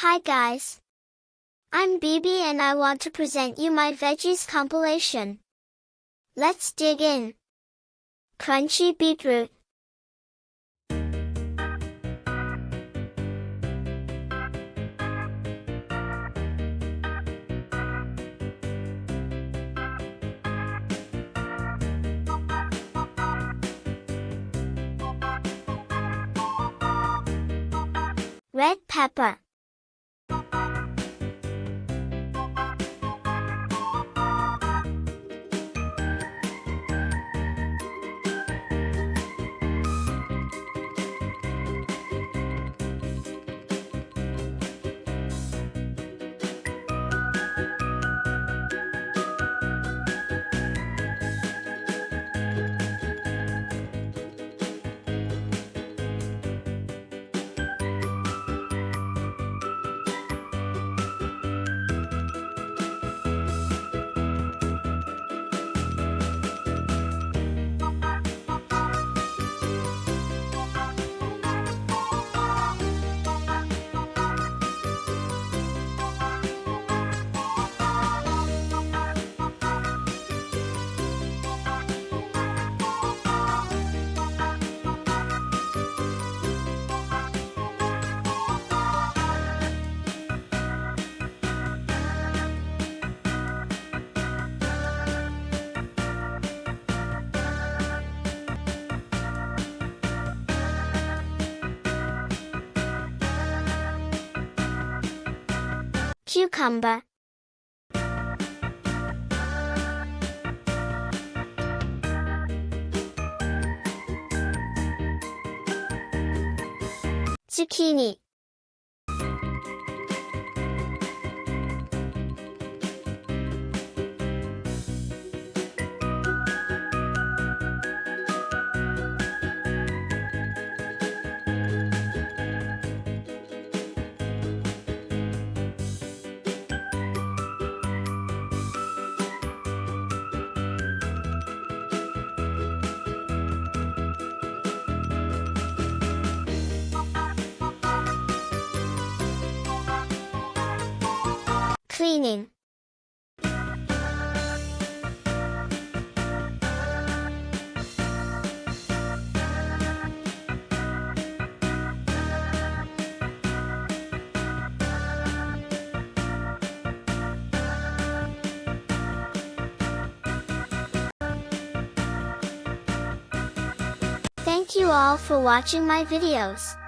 Hi guys. I'm BB and I want to present you my veggies compilation. Let's dig in. Crunchy beetroot. Red pepper. Cucumber. Zucchini. Cleaning. Thank you all for watching my videos.